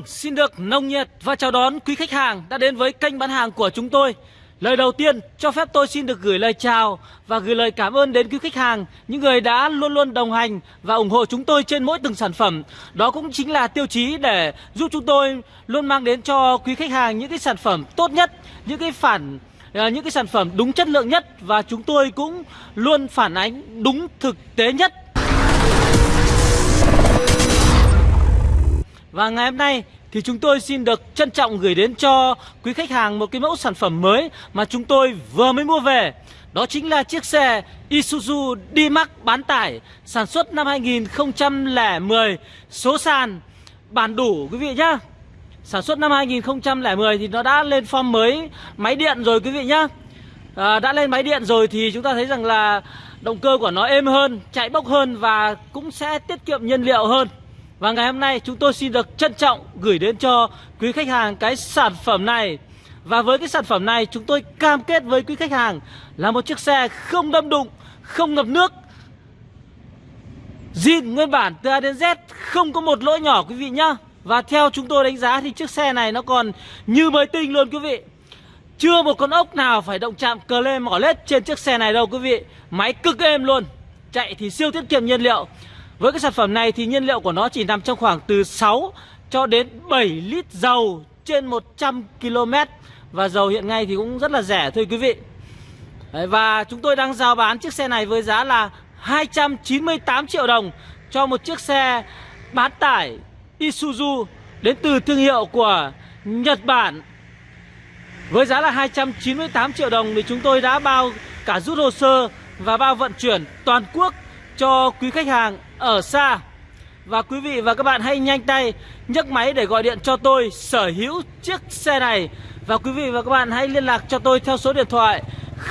Vâng, xin được nồng nhiệt và chào đón quý khách hàng đã đến với kênh bán hàng của chúng tôi. Lời đầu tiên, cho phép tôi xin được gửi lời chào và gửi lời cảm ơn đến quý khách hàng, những người đã luôn luôn đồng hành và ủng hộ chúng tôi trên mỗi từng sản phẩm. Đó cũng chính là tiêu chí để giúp chúng tôi luôn mang đến cho quý khách hàng những cái sản phẩm tốt nhất, những cái phản à, những cái sản phẩm đúng chất lượng nhất và chúng tôi cũng luôn phản ánh đúng thực tế nhất Và ngày hôm nay thì chúng tôi xin được trân trọng gửi đến cho quý khách hàng một cái mẫu sản phẩm mới mà chúng tôi vừa mới mua về. Đó chính là chiếc xe Isuzu D-Max bán tải sản xuất năm 2010, số sàn bản đủ quý vị nhá. Sản xuất năm 2010 thì nó đã lên form mới máy điện rồi quý vị nhá. À, đã lên máy điện rồi thì chúng ta thấy rằng là động cơ của nó êm hơn, chạy bốc hơn và cũng sẽ tiết kiệm nhiên liệu hơn. Và ngày hôm nay chúng tôi xin được trân trọng gửi đến cho quý khách hàng cái sản phẩm này. Và với cái sản phẩm này chúng tôi cam kết với quý khách hàng là một chiếc xe không đâm đụng, không ngập nước. Zin nguyên bản từ A đến Z không có một lỗi nhỏ quý vị nhá. Và theo chúng tôi đánh giá thì chiếc xe này nó còn như mới tinh luôn quý vị. Chưa một con ốc nào phải động chạm cờ lê mỏ lết trên chiếc xe này đâu quý vị. Máy cực êm luôn. Chạy thì siêu tiết kiệm nhiên liệu với cái sản phẩm này thì nhiên liệu của nó chỉ nằm trong khoảng từ 6 cho đến 7 lít dầu trên 100 km Và dầu hiện ngay thì cũng rất là rẻ thôi quý vị. Đấy, Và chúng tôi đang giao bán chiếc xe này với giá là 298 triệu đồng Cho một chiếc xe bán tải Isuzu đến từ thương hiệu của Nhật Bản. Với giá là 298 triệu đồng thì chúng tôi đã bao cả rút hồ sơ và bao vận chuyển toàn quốc cho quý khách hàng ở xa. Và quý vị và các bạn hãy nhanh tay nhấc máy để gọi điện cho tôi sở hữu chiếc xe này. Và quý vị và các bạn hãy liên lạc cho tôi theo số điện thoại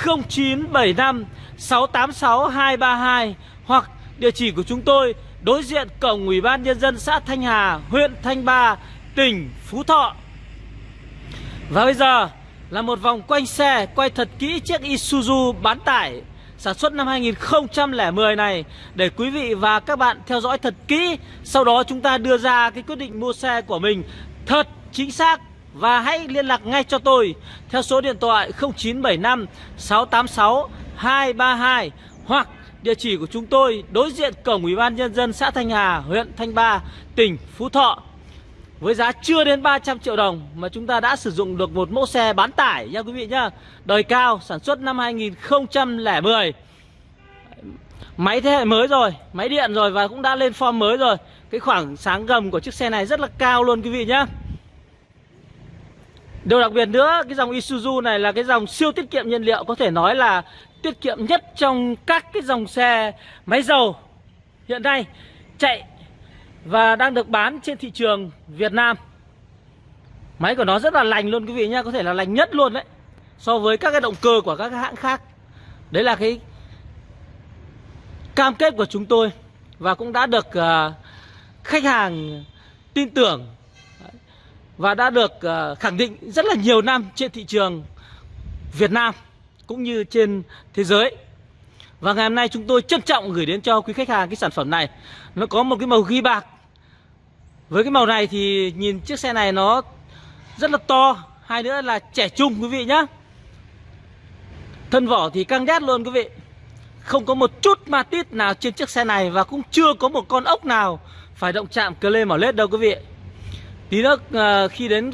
0975 686 232 Hoặc địa chỉ của chúng tôi đối diện cổng Ủy ban Nhân dân xã Thanh Hà, huyện Thanh Ba, tỉnh Phú Thọ. Và bây giờ là một vòng quanh xe quay thật kỹ chiếc Isuzu bán tải sản xuất năm 2010 này để quý vị và các bạn theo dõi thật kỹ. Sau đó chúng ta đưa ra cái quyết định mua xe của mình thật chính xác và hãy liên lạc ngay cho tôi theo số điện thoại 0975 686 232 hoặc địa chỉ của chúng tôi đối diện cổng Ủy ban nhân dân xã Thanh Hà, huyện Thanh Ba, tỉnh Phú Thọ. Với giá chưa đến 300 triệu đồng mà chúng ta đã sử dụng được một mẫu xe bán tải nha quý vị nhá. Đời cao, sản xuất năm 2010. Máy thế hệ mới rồi, máy điện rồi và cũng đã lên form mới rồi. Cái khoảng sáng gầm của chiếc xe này rất là cao luôn quý vị nhá. Điều đặc biệt nữa, cái dòng Isuzu này là cái dòng siêu tiết kiệm nhiên liệu Có thể nói là tiết kiệm nhất trong các cái dòng xe máy dầu Hiện nay chạy và đang được bán trên thị trường Việt Nam. Máy của nó rất là lành luôn quý vị nhá Có thể là lành nhất luôn đấy So với các cái động cơ của các hãng khác. Đấy là cái cam kết của chúng tôi Và cũng đã được uh, khách hàng tin tưởng Và đã được uh, khẳng định rất là nhiều năm trên thị trường Việt Nam Cũng như trên thế giới. Và ngày hôm nay chúng tôi trân trọng gửi đến cho quý khách hàng cái sản phẩm này. Nó có một cái màu ghi bạc với cái màu này thì nhìn chiếc xe này nó rất là to. Hai nữa là trẻ trung, quý vị nhá. Thân vỏ thì căng đét luôn, quý vị. Không có một chút ma tít nào trên chiếc xe này Và cũng chưa có một con ốc nào phải động chạm cơ lê mỏ lết đâu, quý vị. Tí nữa ờ, khi đến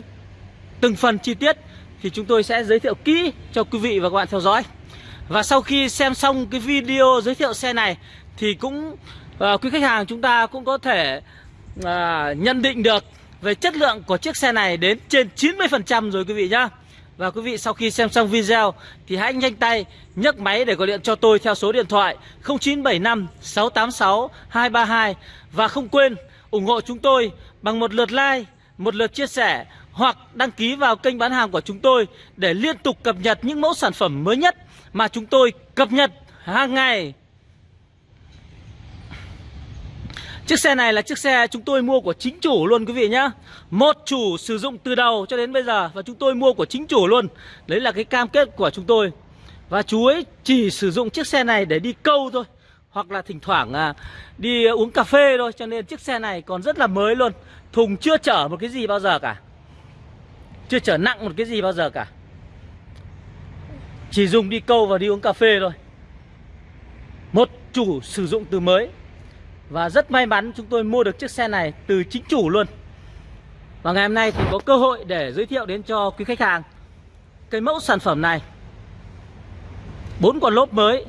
từng phần chi tiết Thì chúng tôi sẽ giới thiệu kỹ cho quý vị và các bạn theo dõi. Và sau khi xem xong cái video giới thiệu xe này Thì cũng ờ, quý khách hàng chúng ta cũng có thể à, nhận định được về chất lượng của chiếc xe này đến trên 90% rồi quý vị nhá Và quý vị sau khi xem xong video thì hãy nhanh tay nhấc máy để gọi điện cho tôi theo số điện thoại 0975 686 232 Và không quên ủng hộ chúng tôi bằng một lượt like, một lượt chia sẻ hoặc đăng ký vào kênh bán hàng của chúng tôi để liên tục cập nhật những mẫu sản phẩm mới nhất mà chúng tôi cập nhật hàng ngày. Chiếc xe này là chiếc xe chúng tôi mua của chính chủ luôn quý vị nhá. Một chủ sử dụng từ đầu cho đến bây giờ Và chúng tôi mua của chính chủ luôn. Đấy là cái cam kết của chúng tôi. Và chú ấy chỉ sử dụng chiếc xe này để đi câu thôi hoặc là thỉnh thoảng à, đi uống cà phê thôi cho nên chiếc xe này còn rất là mới luôn. Thùng chưa chở một cái gì bao giờ cả. Chưa chở nặng một cái gì bao giờ cả. Chỉ dùng đi câu và đi uống cà phê thôi. Một chủ sử dụng từ mới và rất may mắn chúng tôi mua được chiếc xe này từ chính chủ luôn. Và ngày hôm nay thì có cơ hội để giới thiệu đến cho quý khách hàng Cái mẫu sản phẩm này. Bốn con lốp mới,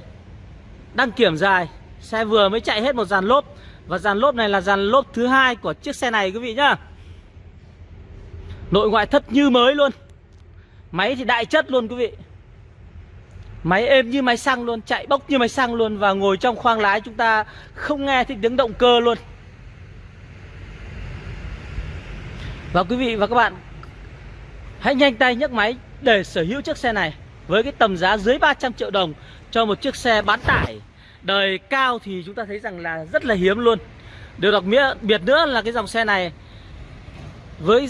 Đăng kiểm dài, Xe vừa mới chạy hết một dàn lốp. Và dàn lốp này là dàn lốp thứ hai của chiếc xe này, quý vị nhá. Nội ngoại thất như mới luôn. Máy thì đại chất luôn, quý vị. Máy êm như máy xăng luôn, Chạy bốc như máy xăng luôn Và ngồi trong khoang lái chúng ta không nghe thấy tiếng động cơ luôn. Và quý vị và các bạn, Hãy nhanh tay nhấc máy để sở hữu chiếc xe này Với cái tầm giá dưới 300 triệu đồng Cho một chiếc xe bán tải. Đời cao thì chúng ta thấy rằng là rất là hiếm luôn. Điều đặc biệt nữa là cái dòng xe này Với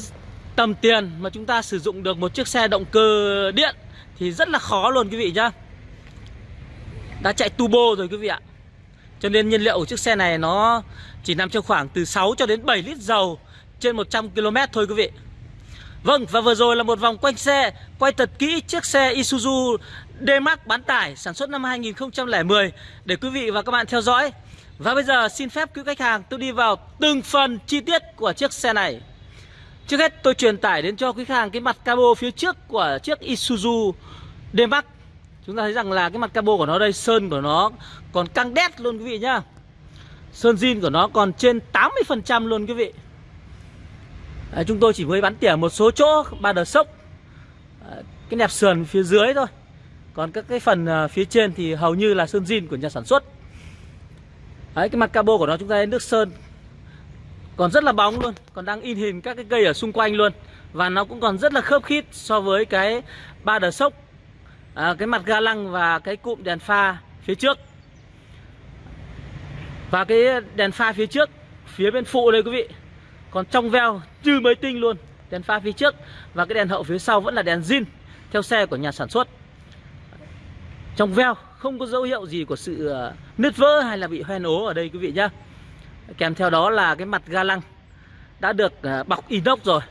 tầm tiền mà chúng ta sử dụng được một chiếc xe động cơ điện Thì rất là khó luôn quý vị nhá. Đã chạy turbo rồi quý vị ạ. Cho nên nhiên liệu của chiếc xe này nó chỉ nằm trong khoảng từ 6 cho đến 7 lít dầu trên 100 km thôi quý vị. Vâng và vừa rồi là một vòng quanh xe, Quay thật kỹ chiếc xe Isuzu D-Max bán tải sản xuất năm 2010 Để quý vị và các bạn theo dõi. Và bây giờ xin phép quý khách hàng tôi đi vào từng phần chi tiết của chiếc xe này. Trước hết, tôi truyền tải đến cho quý khách hàng cái mặt cabo phía trước của chiếc Isuzu D-Max Chúng ta thấy rằng là cái mặt cabo của nó đây Sơn của nó còn căng đét luôn quý vị nhá. Sơn zin của nó còn trên 80% luôn quý vị. À, chúng tôi chỉ mới bắn tỉa một số chỗ ba đờ sốc. Cái nẹp sườn phía dưới thôi. Còn các cái phần à, phía trên thì hầu như là sơn zin của nhà sản xuất. Đấy, cái mặt cabo của nó chúng ta thấy nước sơn. Còn rất là bóng luôn còn đang in hình các cái cây ở xung quanh luôn. Và nó cũng còn rất là khớp khít so với cái ba đờ sốc à, cái mặt ga lăng và cái cụm đèn pha phía trước. Và cái đèn pha phía trước phía bên phụ đây quý vị. Còn trong veo như mới tinh luôn Đèn pha phía trước. Và cái đèn hậu phía sau vẫn là đèn zin Theo xe của nhà sản xuất. Trong veo không có dấu hiệu gì của sự ờ, nứt vỡ hay là bị hoen ố ở đây quý vị nhá. Kèm theo đó là cái mặt ga lăng Đã được ờ, bọc inox rồi.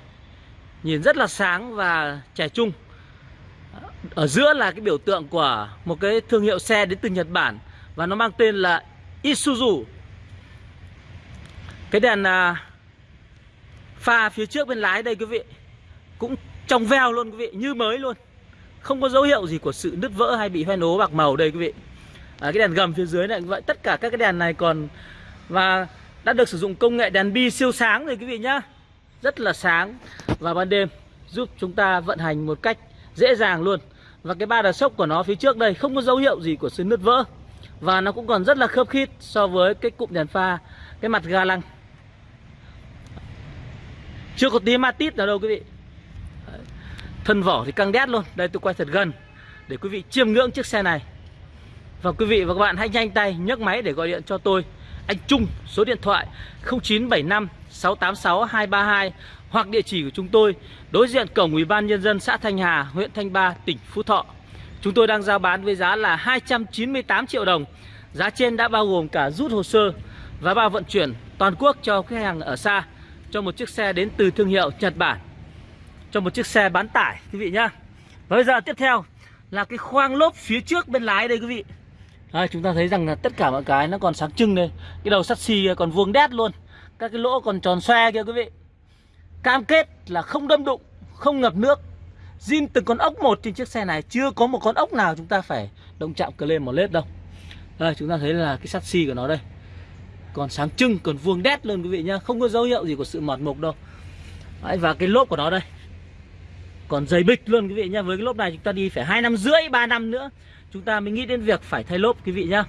Nhìn rất là sáng và trẻ trung. Ở giữa là cái biểu tượng của một cái thương hiệu xe đến từ Nhật Bản Và nó mang tên là Isuzu. Cái đèn à, Pha phía trước bên lái đây quý vị Cũng trong veo luôn quý vị Như mới luôn. Không có dấu hiệu gì của sự nứt vỡ hay bị hoen ố bạc màu đây quý vị. À, Cái đèn gầm phía dưới này vậy Tất cả các cái đèn này còn Và đã được sử dụng công nghệ đèn bi siêu sáng rồi quý vị nhá. Rất là sáng Và ban đêm giúp chúng ta vận hành một cách dễ dàng luôn. Và cái ba đà sốc của nó phía trước đây Không có dấu hiệu gì của sự nứt vỡ. Và nó cũng còn rất là khớp khít So với cái cụm đèn pha, Cái mặt ga lăng. Chưa có tí ma tít nào đâu quý vị. Thân vỏ thì căng đét luôn. Đây tôi quay thật gần Để quý vị chiêm ngưỡng chiếc xe này. Và quý vị và các bạn hãy nhanh tay nhấc máy để gọi điện cho tôi. Anh Trung, Số điện thoại 0975 686 232 hoặc địa chỉ của chúng tôi Đối diện cổng Ủy ban Nhân dân xã Thanh Hà Huyện Thanh Ba, tỉnh Phú Thọ. Chúng tôi đang giao bán với giá là 298 triệu đồng. Giá trên đã bao gồm cả rút hồ sơ Và bao vận chuyển toàn quốc cho khách hàng ở xa cho một chiếc xe đến từ thương hiệu Nhật Bản cho một chiếc xe bán tải quý vị nhá. Và bây giờ tiếp theo là cái khoang lốp phía trước bên lái đây quý vị. Đây, chúng ta thấy rằng là tất cả mọi cái nó còn sáng trưng đây. Cái đầu sắt xi còn vuông đét luôn. Các cái lỗ còn tròn xoe kia quý vị cam kết là không đâm đụng không ngập nước. Zin từng con ốc một trên chiếc xe này chưa có một con ốc nào chúng ta phải động chạm cờ lên một lết đâu. Đây chúng ta thấy là cái sắt xi của nó đây. Còn sáng trưng còn vuông đét luôn quý vị nhá không có dấu hiệu gì của sự mọt mục đâu. Đấy, và cái lốp của nó đây. Còn dày bịch luôn quý vị nhá với cái lốp này chúng ta đi phải hai năm rưỡi 3 năm nữa chúng ta mới nghĩ đến việc phải thay lốp quý vị nhá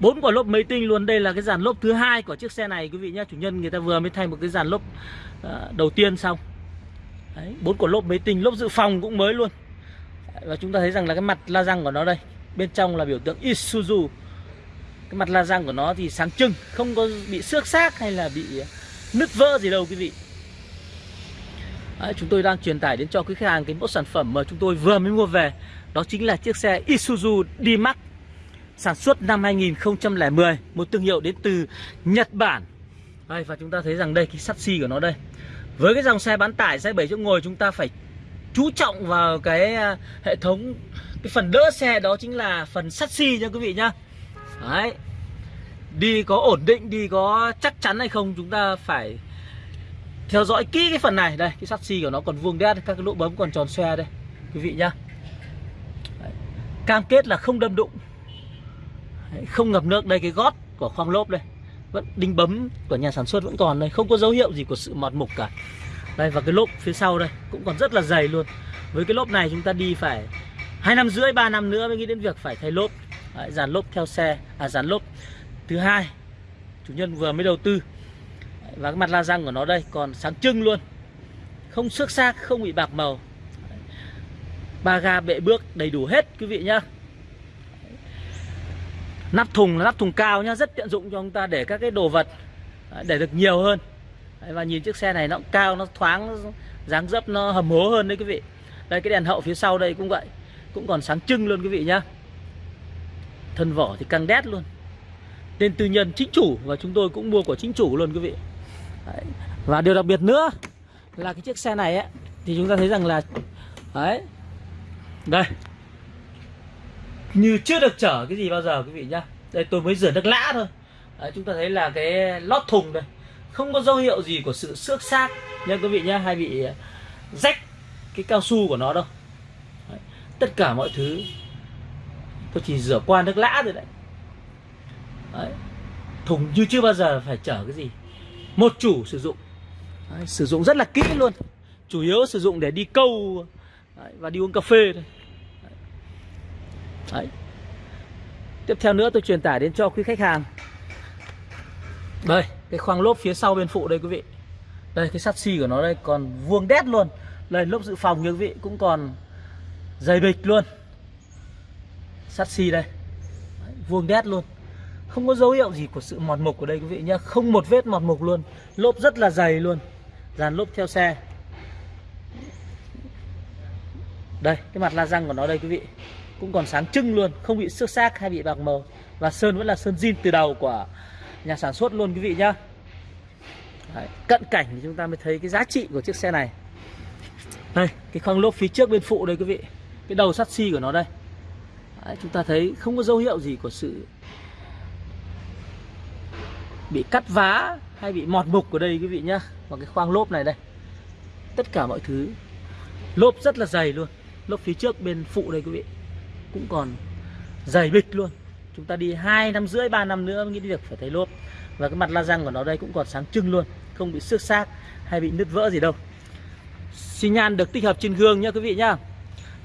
bốn quả lốp máy tinh luôn. Đây là cái dàn lốp thứ hai của chiếc xe này quý vị nhé chủ nhân người ta vừa mới thay một cái dàn lốp à, đầu tiên xong. Bốn quả lốp máy tinh lốp dự phòng cũng mới luôn. Và chúng ta thấy rằng là cái mặt la răng của nó đây bên trong là biểu tượng Isuzu. Cái mặt la răng của nó thì sáng trưng không có bị xước xác hay là bị nứt vỡ gì đâu quý vị. Đấy, chúng tôi đang truyền tải đến cho quý khách hàng cái mẫu sản phẩm mà chúng tôi vừa mới mua về. Đó chính là chiếc xe Isuzu D-Max sản xuất năm 2010 một thương hiệu đến từ Nhật Bản. Đây, và chúng ta thấy rằng đây, cái sắt xi của nó đây. Với cái dòng xe bán tải xe 7 chỗ ngồi, chúng ta phải chú trọng vào cái à, hệ thống, cái phần đỡ xe đó chính là phần sắt xi nha quý vị nhá. Đấy. Đi có ổn định, đi có chắc chắn hay không, chúng ta phải theo dõi kỹ cái phần này. Đây, cái sắt xi của nó còn vuông đét, các cái lỗ bấm còn tròn xoe đây, quý vị nhá. Cam kết là không đâm đụng không ngập nước. Đây cái gót của khoang lốp đây. Vẫn đinh bấm của nhà sản xuất vẫn còn đây. Không có dấu hiệu gì của sự mọt mục cả. Đây và cái lốp phía sau đây cũng còn rất là dày luôn. Với cái lốp này chúng ta đi phải hai năm rưỡi ba năm nữa mới nghĩ đến việc phải thay lốp. Đấy, dàn lốp theo xe à dàn lốp. Thứ hai chủ nhân vừa mới đầu tư. Đấy, và cái mặt la răng của nó đây còn sáng trưng luôn. Không xước xác không bị bạc màu. Ba ga bệ bước đầy đủ hết quý vị nhá nắp thùng là nắp thùng cao nhá rất tiện dụng cho chúng ta để các cái đồ vật à, để được nhiều hơn. Đấy, và nhìn chiếc xe này nó cao nó thoáng dáng dấp nó hầm hố hơn đấy quý vị. Đây cái đèn hậu phía sau đây cũng vậy cũng còn sáng trưng luôn quý vị nhá. Thân vỏ thì căng đét luôn. Tên tư nhân chính chủ và chúng tôi cũng mua của chính chủ luôn quý vị. Đấy. và điều đặc biệt nữa là cái chiếc xe này ấy thì chúng ta thấy rằng là đấy đây như chưa được chở cái gì bao giờ quý vị nhá. Đây tôi mới rửa nước lã thôi. Đấy, chúng ta thấy là cái lót thùng đây không có dấu hiệu gì của sự xước xác nha quý vị nhá hay bị ờ, rách cái cao su của nó đâu. Đấy, tất cả mọi thứ tôi chỉ rửa qua nước lã rồi đấy. đấy thùng như chưa bao giờ phải chở cái gì. Một chủ sử dụng. Đấy, sử dụng rất là kỹ luôn. Chủ yếu sử dụng để đi câu đấy, và đi uống cà phê thôi. Đấy. Tiếp theo nữa tôi truyền tải đến cho quý khách hàng. Đây Cái khoang lốp phía sau bên phụ đây quý vị. Đây cái sắt xi của nó đây còn vuông đét luôn. Đây lốp dự phòng như quý vị cũng còn dày bịch luôn. Sắt xi đây. Đấy, Vuông đét luôn. Không có dấu hiệu gì của sự mọt mục ở đây quý vị nhá. Không một vết mọt mục luôn. Lốp rất là dày luôn. Dàn lốp theo xe. Đây cái mặt la răng của nó đây quý vị cũng còn sáng trưng luôn không bị xước xác hay bị bạc mờ, và sơn vẫn là sơn zin từ đầu của nhà sản xuất luôn quý vị nhá. Đấy, cận cảnh thì chúng ta mới thấy cái giá trị của chiếc xe này. Đây cái khoang lốp phía trước bên phụ đây quý vị. Cái đầu sắt xi của nó đây. Đấy, chúng ta thấy không có dấu hiệu gì của sự bị cắt vá hay bị mọt mục ở đây quý vị nhá. Và cái khoang lốp này đây. Tất cả mọi thứ. Lốp rất là dày luôn. Lốp phía trước bên phụ đây quý vị cũng còn dày bịch luôn. Chúng ta đi hai năm rưỡi, ba năm nữa mới nghĩ việc phải thấy lốp. Và cái mặt la răng của nó đây cũng còn sáng trưng luôn, không bị xước xác hay bị nứt vỡ gì đâu. Xi nhan được tích hợp trên gương nhá quý vị nhá.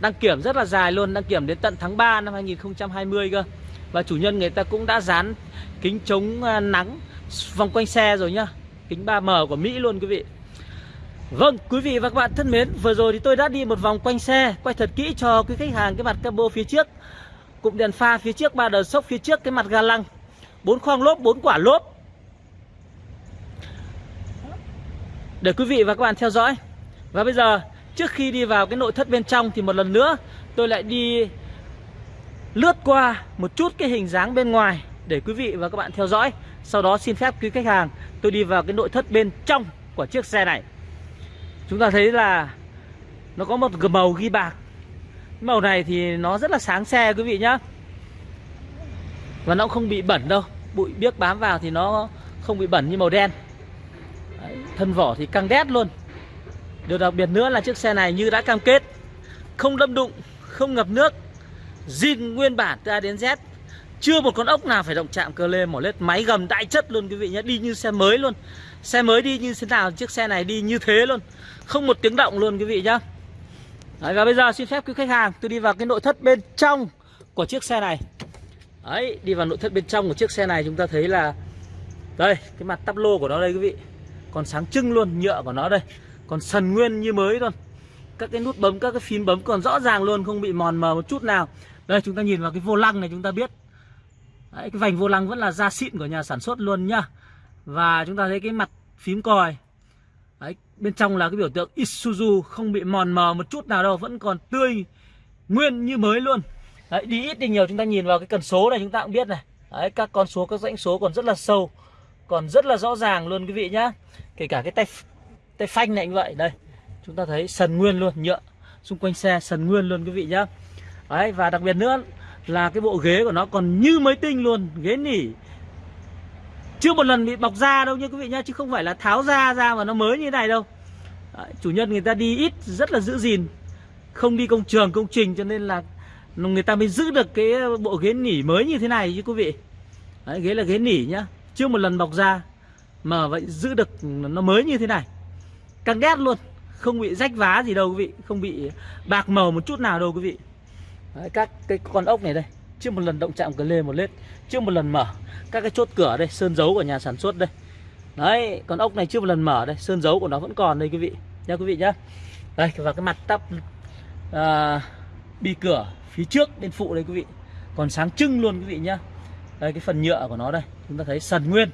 Đăng kiểm rất là dài luôn, đăng kiểm đến tận tháng 3 năm 2020 cơ. Và chủ nhân người ta cũng đã dán kính chống à, nắng vòng quanh xe rồi nhá. Kính 3M của Mỹ luôn quý vị. Vâng, quý vị và các bạn thân mến, vừa rồi thì tôi đã đi một vòng quanh xe, quay thật kỹ cho quý khách hàng cái mặt cabo phía trước, cụm đèn pha phía trước, ba đờ sốc phía trước, cái mặt ga lăng, bốn khoang lốp, bốn quả lốp. Để quý vị và các bạn theo dõi. Và bây giờ, trước khi đi vào cái nội thất bên trong thì một lần nữa tôi lại đi lướt qua một chút cái hình dáng bên ngoài để quý vị và các bạn theo dõi. Sau đó xin phép quý khách hàng tôi đi vào cái nội thất bên trong của chiếc xe này. Chúng ta thấy là nó có một màu ghi bạc. Màu này thì nó rất là sáng xe quý vị nhá. Và nó không bị bẩn đâu. Bụi biếc bám vào thì nó không bị bẩn như màu đen. Đấy, Thân vỏ thì căng đét luôn. Điều đặc biệt nữa là chiếc xe này như đã cam kết Không đâm đụng, không ngập nước zin nguyên bản từ A đến Z. Chưa một con ốc nào phải động chạm cơ lê mỏ lết. Máy gầm đại chất luôn quý vị nhé. Đi như xe mới luôn. Xe mới đi như thế nào Chiếc xe này đi như thế luôn. Không một tiếng động luôn quý vị nhá. Đấy, Và bây giờ xin phép quý khách hàng Tôi đi vào cái nội thất bên trong Của chiếc xe này. Đấy đi vào nội thất bên trong của chiếc xe này Chúng ta thấy là Đây cái mặt tắp lô của nó đây quý vị. Còn sáng trưng luôn nhựa của nó đây. Còn sần nguyên như mới luôn. Các cái nút bấm các cái phím bấm còn rõ ràng luôn Không bị mòn mờ một chút nào. Đây chúng ta nhìn vào cái vô lăng này chúng ta biết. Đấy, cái vành vô lăng vẫn là da xịn của nhà sản xuất luôn nhá. Và chúng ta thấy cái mặt phím còi. Đấy, bên trong là cái biểu tượng Isuzu không bị mòn mờ một chút nào đâu vẫn còn tươi nguyên như mới luôn. Đấy, đi ít đi nhiều chúng ta nhìn vào cái cần số này chúng ta cũng biết này. Đấy, các con số các dãy số còn rất là sâu còn rất là rõ ràng luôn quý vị nhá. Kể cả cái tay tay phanh này như vậy. Đây chúng ta thấy sần nguyên luôn nhựa xung quanh xe sần nguyên luôn quý vị nhá. Đấy và đặc biệt nữa là cái bộ ghế của nó còn như mới tinh luôn ghế nỉ. Chưa một lần bị bọc da đâu nha quý vị nhá chứ không phải là tháo da ra mà nó mới như này đâu. Đấy, chủ nhân người ta đi ít rất là giữ gìn. Không đi công trường công trình cho nên là người ta mới giữ được cái bộ ghế nỉ mới như thế này chứ quý vị. Đấy, ghế là ghế nỉ nhá. Chưa một lần bọc da mà vậy giữ được nó mới như thế này. Căng đét luôn không bị rách vá gì đâu quý vị không bị bạc màu một chút nào đâu quý vị. Đấy, các cái con ốc này đây chưa một lần động chạm cờ lê một lết chưa một lần mở các cái chốt cửa đây sơn dấu của nhà sản xuất đây. Đấy con ốc này chưa một lần mở đây sơn dấu của nó vẫn còn đây quý vị nha quý vị nhá. Đây và cái mặt tắp à, bi cửa phía trước bên phụ đây quý vị còn sáng trưng luôn quý vị nhá. Đây cái phần nhựa của nó đây chúng ta thấy sần nguyên.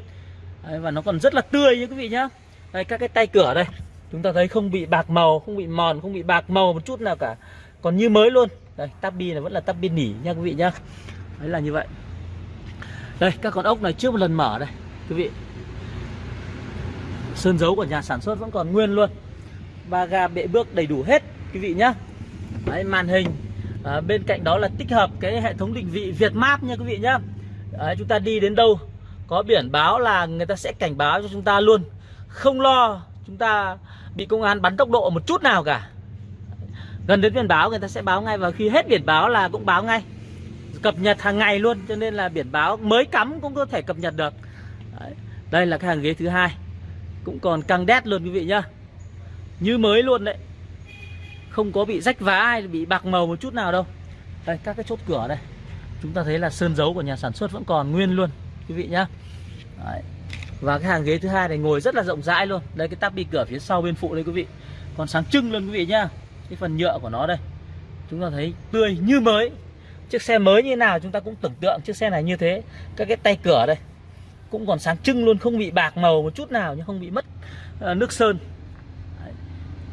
Đấy, và nó còn rất là tươi như quý vị nhá. Đây các cái tay cửa đây chúng ta thấy không bị bạc màu không bị mòn không bị bạc màu một chút nào cả còn như mới luôn đây tắp bi là vẫn là tắp bi nỉ nha quý vị nhá. Đấy là như vậy. Đây các con ốc này trước một lần mở đây quý vị. Sơn dấu của nhà sản xuất vẫn còn nguyên luôn. Ba ga bệ bước đầy đủ hết quý vị nhá. Đấy, màn hình à, bên cạnh đó là tích hợp cái hệ thống định vị Việt Map nha quý vị nhá. Đấy, chúng ta đi đến đâu có biển báo là người ta sẽ cảnh báo cho chúng ta luôn. Không lo chúng ta bị công an bắn tốc độ một chút nào cả gần đến biển báo, người ta sẽ báo ngay, và khi hết biển báo là cũng báo ngay. Cập nhật hàng ngày luôn, cho nên là biển báo mới cắm cũng có thể cập nhật được. Đấy. đây là cái hàng ghế thứ hai. Cũng còn căng đét luôn, quý vị nhá. Như mới luôn đấy. Không có bị rách vá hay bị bạc màu một chút nào đâu. Đây, các cái chốt cửa đây. Chúng ta thấy là sơn dấu của nhà sản xuất vẫn còn nguyên luôn, quý vị nhá. Đấy. và cái hàng ghế thứ hai này ngồi rất là rộng rãi luôn. Đây, cái tắp bi cửa phía sau bên phụ đây, quý vị. Còn sáng trưng luôn, quý vị nhá cái phần nhựa của nó đây. Chúng ta thấy tươi như mới. Chiếc xe mới như nào chúng ta cũng tưởng tượng chiếc xe này như thế. Các cái tay cửa đây cũng còn sáng trưng luôn, không bị bạc màu một chút nào nhưng không bị mất ờ, nước sơn.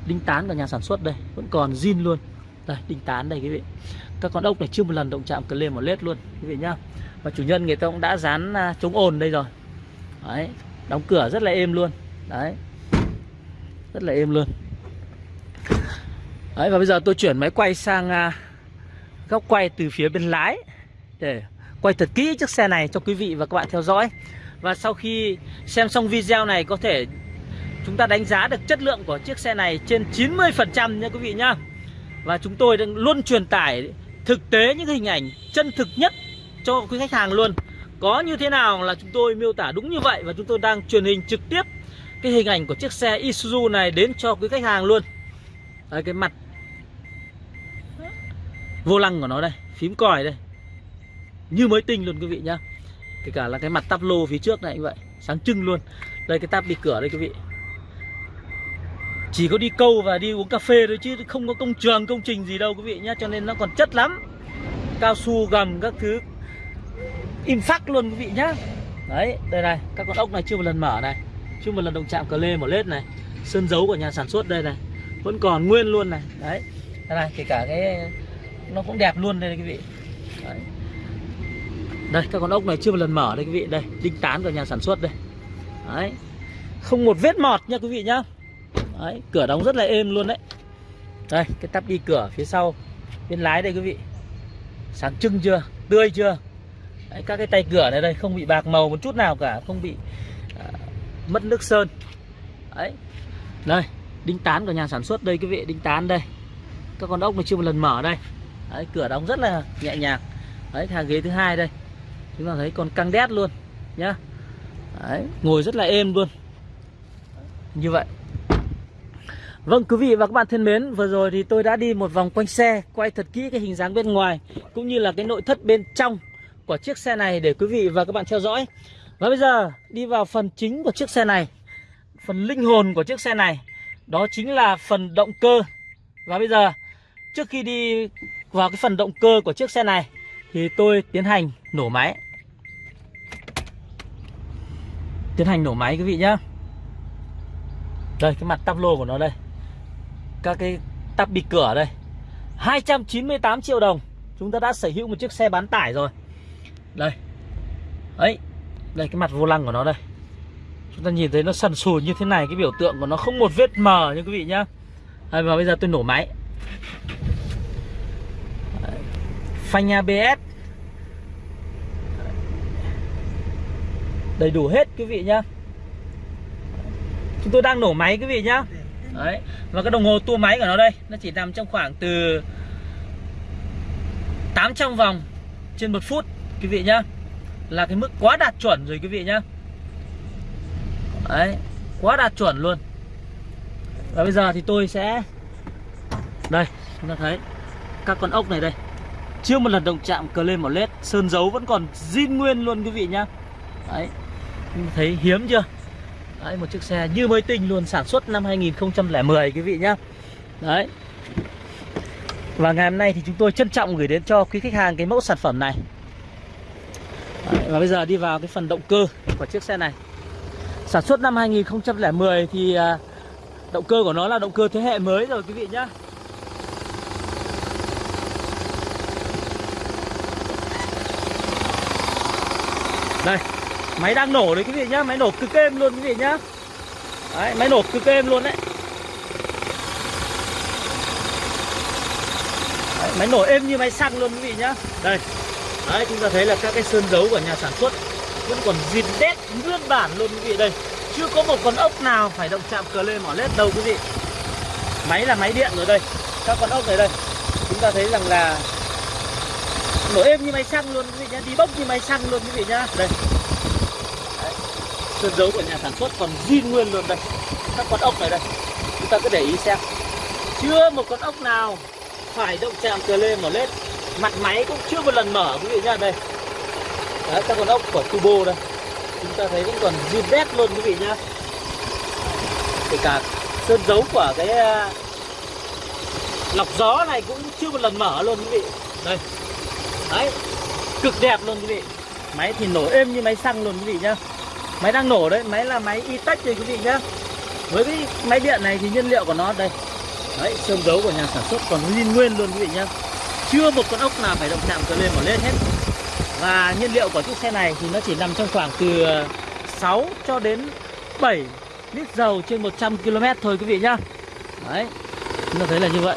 Đinh tán của nhà sản xuất đây, vẫn còn zin luôn. Đây, đinh tán đây quý vị. Các con ốc này chưa một lần động chạm cờ lên một lết luôn, quý vị nhá. Và chủ nhân người ta cũng đã dán à, chống ồn đây rồi. Đấy, đóng cửa rất là êm luôn. Đấy, rất là êm luôn đấy và bây giờ tôi chuyển máy quay sang à, góc quay từ phía bên lái để quay thật kỹ chiếc xe này cho quý vị và các bạn theo dõi. Và sau khi xem xong video này có thể chúng ta đánh giá được chất lượng của chiếc xe này trên 90% nha quý vị nhá. Và chúng tôi đang luôn truyền tải thực tế những hình ảnh chân thực nhất cho quý khách hàng luôn. Có như thế nào là chúng tôi miêu tả đúng như vậy và chúng tôi đang truyền hình trực tiếp cái hình ảnh của chiếc xe Isuzu này đến cho quý khách hàng luôn. Đấy, cái mặt vô lăng của nó đây, phím còi đây. Như mới tinh luôn quý vị nhá. Kể cả là cái mặt tắp lô phía trước này như vậy, sáng trưng luôn. Đây, cái tắp đi cửa đây quý vị. Chỉ có đi câu và đi uống cà phê thôi chứ không có công trường, công trình gì đâu quý vị nhá, cho nên nó còn chất lắm. Cao su gầm các thứ. Im phắc luôn quý vị nhá. Đấy, đây này, các con ốc này chưa một lần mở này. Chưa một lần động chạm cờ lê mở lết này. Sơn dấu của nhà sản xuất đây này. Vẫn còn nguyên luôn này. Đấy, đây này, kể cả cái nó cũng đẹp luôn đây quý vị. Đấy. đây các con ốc này chưa một lần mở đây quý vị. Đây đinh tán của nhà sản xuất đây. Đấy. Không một vết mọt nha quý vị nhá. Đấy cửa đóng rất là êm luôn đấy. Đây cái tắp đi cửa phía sau bên lái đây quý vị. Sáng trưng chưa tươi chưa? Đấy, các cái tay cửa này đây không bị bạc màu một chút nào cả không bị à, mất nước sơn. Đấy. Đây đinh tán của nhà sản xuất đây quý vị đinh tán đây. Các con ốc này chưa một lần mở đây đấy, cửa đóng rất là nhẹ nhàng. Đấy hàng ghế thứ hai đây. Chúng ta thấy còn căng đét luôn nhá. Đấy, ngồi rất là êm luôn. Như vậy. Vâng quý vị và các bạn thân mến Vừa rồi thì tôi đã đi một vòng quanh xe Quay thật kỹ cái hình dáng bên ngoài Cũng như là cái nội thất bên trong Của chiếc xe này để quý vị và các bạn theo dõi. Và bây giờ đi vào phần chính của chiếc xe này Phần linh hồn của chiếc xe này. Đó chính là phần động cơ. Và bây giờ Trước khi đi vào cái phần động cơ của chiếc xe này Thì tôi tiến hành nổ máy. Tiến hành nổ máy quý vị nhá. Đây cái mặt tắp lô của nó đây. Các cái tắp bịt cửa đây. 298 triệu đồng. Chúng ta đã sở hữu một chiếc xe bán tải rồi. Đây. Ấy đây cái mặt vô lăng của nó đây. Chúng ta nhìn thấy nó sần sùi như thế này cái biểu tượng của nó không một vết mờ như quý vị nhá. Đây, và bây giờ tôi nổ máy phanh ABS đầy đủ hết quý vị nhá. Chúng tôi đang nổ máy quý vị nhá. Đấy, và cái đồng hồ tua máy của nó đây, nó chỉ nằm trong khoảng từ 800 vòng trên một phút quý vị nhá. Là cái mức quá đạt chuẩn rồi quý vị nhá. Đấy, quá đạt chuẩn luôn. Và bây giờ thì tôi sẽ, đây, chúng ta thấy các con ốc này đây chưa một lần động chạm cờ lên một led sơn dấu vẫn còn zin nguyên luôn quý vị nhá. Đấy thấy hiếm chưa? Đấy một chiếc xe như mới tinh luôn sản xuất năm 2010 quý vị nhá. Đấy. Và ngày hôm nay thì chúng tôi trân trọng gửi đến cho quý khách hàng cái mẫu sản phẩm này. Đấy, và bây giờ đi vào cái phần động cơ của chiếc xe này. Sản xuất năm 2010 thì à, động cơ của nó là động cơ thế hệ mới rồi quý vị nhá. Đây. Máy đang nổ đấy quý vị nhá, Máy nổ cực êm luôn quý vị nhá. Đấy, máy nổ cực êm luôn đấy. đấy, Máy nổ êm như máy xăng luôn quý vị nhá. Đây. Đấy, chúng ta thấy là các cái sơn dấu của nhà sản xuất Vẫn còn zin đét nguyên bản luôn quý vị. Đây, Chưa có một con ốc nào phải động chạm cờ lên mỏ lết đâu quý vị. Máy là máy điện rồi đây. Các con ốc này đây. Chúng ta thấy rằng là nổ êm như máy xăng luôn quý vị nhá? Đi bốc như máy xăng luôn quý vị nhá? Đây. Đấy. sơn dấu của nhà sản xuất còn zin nguyên luôn đây. Các con ốc này đây. Chúng ta cứ để ý xem. Chưa một con ốc nào phải động chạm cờ lên mở lết. Mặt máy cũng chưa một lần mở quý vị nhá đây. Đấy, các con ốc của turbo đây. Chúng ta thấy vẫn còn zin đét luôn quý vị nhá. Kể cả sơn dấu của cái à, lọc gió này cũng chưa một lần mở luôn quý vị. Đây đấy, cực đẹp luôn quý vị. Máy thì nổ êm như máy xăng luôn quý vị nhá. Máy đang nổ đấy, máy là máy itech đây quý vị nhá. Với cái máy điện này thì nhiên liệu của nó đây. Đấy sơn dấu của nhà sản xuất còn nguyên nguyên luôn quý vị nhá. Chưa một con ốc nào phải động chạm cờ lên một lên hết. Và nhiên liệu của chiếc xe này thì nó chỉ nằm trong khoảng từ 6 cho đến 7 lít dầu trên 100 km thôi quý vị nhá. Đấy, chúng ta thấy là như vậy.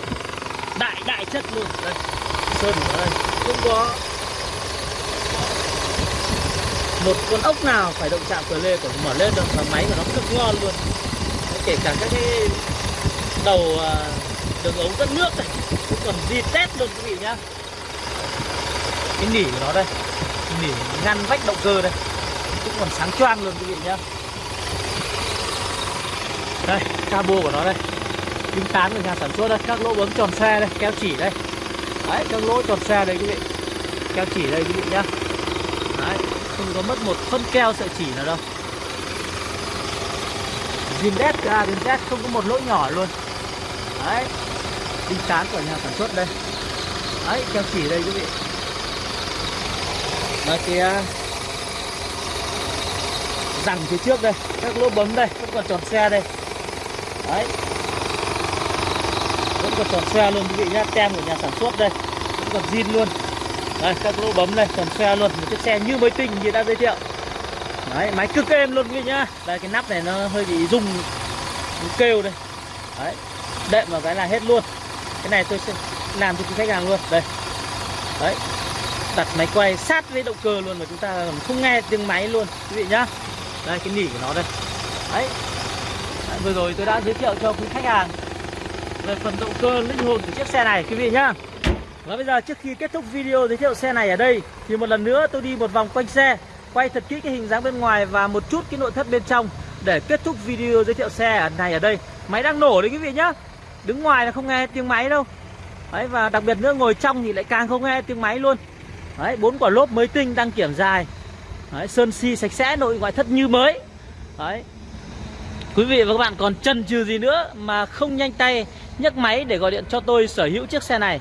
Đại đại chất luôn. Đây, sơn của đây không có một con ốc nào phải động chạm cờ lê của mở lên được và máy của nó cực ngon luôn. Kể cả các cái đầu à, đường ống dẫn nước này, cũng còn di tét luôn, quý vị nhá. Cái nỉ của nó đây, nỉ ngăn vách động cơ đây, cũng còn sáng choang luôn, quý vị nhá. Đây, cabo của nó đây. Kính tán của nhà sản xuất đây, các lỗ bấm tròn xe đây keo chỉ đây đấy các lỗ tròn xe đây quý vị. Keo chỉ đây quý vị nhá. Đấy, không có mất một phân keo sợi chỉ nào đâu. Zin đét ra A đến không có một lỗ nhỏ luôn. Đấy đinh tán của nhà sản xuất đây. Đấy, keo chỉ đây quý vị. Và kia rằng phía trước đây, các lỗ bấm đây vẫn còn tròn xe đây. Đấy vẫn còn tròn xe luôn quý vị nhá. Tem của nhà sản xuất đây vẫn còn zin luôn. Đây các lỗ bấm đây tròn xe luôn. Một chiếc xe như mới tinh như đã giới thiệu. Đấy máy cực êm luôn quý vị nhá. Đây cái nắp này nó hơi bị rung kêu đây. Đấy đệm vào cái là hết luôn. Cái này tôi sẽ làm cho quý khách hàng luôn. Đây. Đấy. Đặt máy quay sát với động cơ luôn mà chúng ta không nghe tiếng máy luôn quý vị nhá. Đây cái nỉ của nó đây. Đấy, đấy vừa rồi tôi đã giới thiệu cho quý khách hàng về phần động cơ linh hồn của chiếc xe này quý vị nhá. Và bây giờ trước khi kết thúc video giới thiệu xe này ở đây thì một lần nữa tôi đi một vòng quanh xe quay thật kỹ cái hình dáng bên ngoài và một chút cái nội thất bên trong để kết thúc video giới thiệu xe này ở đây. Máy đang nổ đấy quý vị nhá. Đứng ngoài là không nghe tiếng máy đâu. Đấy và đặc biệt nữa ngồi trong thì lại càng không nghe tiếng máy luôn. Đấy bốn quả lốp mới tinh đang kiểm dài. Đấy, sơn xi sạch sẽ nội ngoại thất như mới. Đấy. Quý vị và các bạn còn chần chừ gì nữa mà không nhanh tay nhấc máy để gọi điện cho tôi sở hữu chiếc xe này.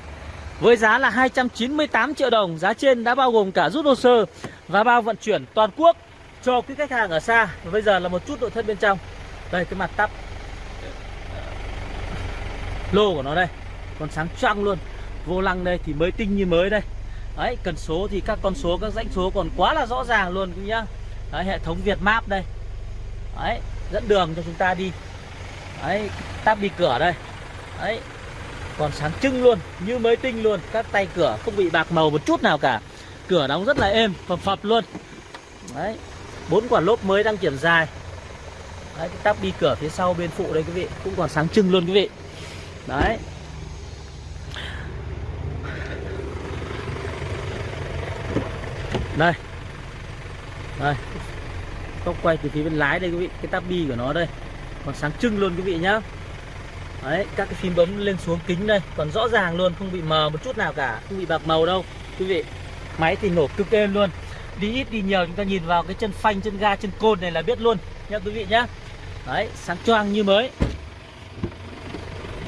Với giá là 298 triệu đồng, Giá trên đã bao gồm cả rút hồ sơ Và bao vận chuyển toàn quốc Cho quý khách hàng ở xa. Và bây giờ là một chút nội thất bên trong. Đây, cái mặt tắp. Lô của nó đây. Còn sáng trăng luôn. Vô lăng đây thì mới tinh như mới đây. Đấy, cần số thì các con số, các dãnh số còn quá là rõ ràng luôn cũng nhá. Đấy, hệ thống Việt Map đây. Đấy, dẫn đường cho chúng ta đi. Đấy táp đi cửa đây. Đấy. Còn sáng trưng luôn, như mới tinh luôn. Các tay cửa không bị bạc màu một chút nào cả. Cửa đóng rất là êm, phập phập luôn. Đấy. Bốn quả lốp mới đang kiểm dài. Đấy, cái tắp đi cửa phía sau bên phụ đây quý vị. Cũng còn sáng trưng luôn quý vị. Đấy. Đây. Đây. Góc quay từ phía bên lái đây quý vị. Cái tắp bi của nó đây. Còn sáng trưng luôn quý vị nhá đấy, các cái phím bấm lên xuống kính đây, còn rõ ràng luôn, không bị mờ một chút nào cả, không bị bạc màu đâu, quý vị. Máy thì nổ cực êm luôn. Đi ít, đi nhiều, chúng ta nhìn vào cái chân phanh, chân ga, chân côn này là biết luôn nha quý vị nhá. Đấy, sáng choang như mới.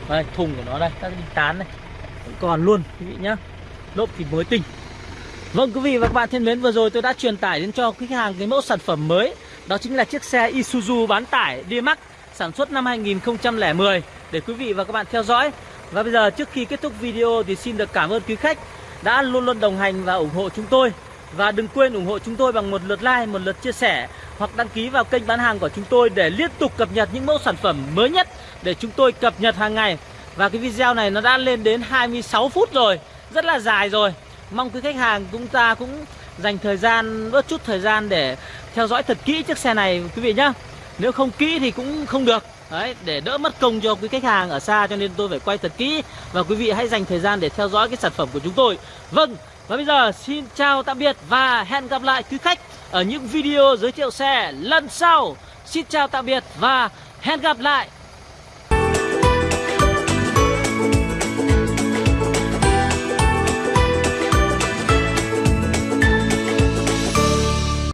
Đây, thùng của nó đây, các cái đinh tán này. Vẫn còn luôn, quý vị nhá. Lốp thì mới tinh. Vâng quý vị và các bạn thân mến, vừa rồi tôi đã truyền tải đến cho khách hàng cái mẫu sản phẩm mới. Đó chính là chiếc xe Isuzu bán tải D-Max sản xuất năm 2010 để quý vị và các bạn theo dõi. Và bây giờ trước khi kết thúc video thì xin được cảm ơn quý khách đã luôn luôn đồng hành và ủng hộ chúng tôi. Và đừng quên ủng hộ chúng tôi bằng một lượt like, một lượt chia sẻ Hoặc đăng ký vào kênh bán hàng của chúng tôi để liên tục cập nhật những mẫu sản phẩm mới nhất Để chúng tôi cập nhật hàng ngày. Và cái video này nó đã lên đến 26 phút rồi Rất là dài rồi. Mong quý khách hàng chúng ta cũng dành thời gian, bớt chút thời gian để theo dõi thật kỹ chiếc xe này quý vị nhé Nếu không kỹ thì cũng không được. Đấy, để đỡ mất công cho quý khách hàng ở xa cho nên tôi phải quay thật kỹ. Và quý vị hãy dành thời gian để theo dõi cái sản phẩm của chúng tôi. Vâng, và bây giờ xin chào tạm biệt và hẹn gặp lại quý khách ở những video giới thiệu xe lần sau. Xin chào tạm biệt và hẹn gặp lại.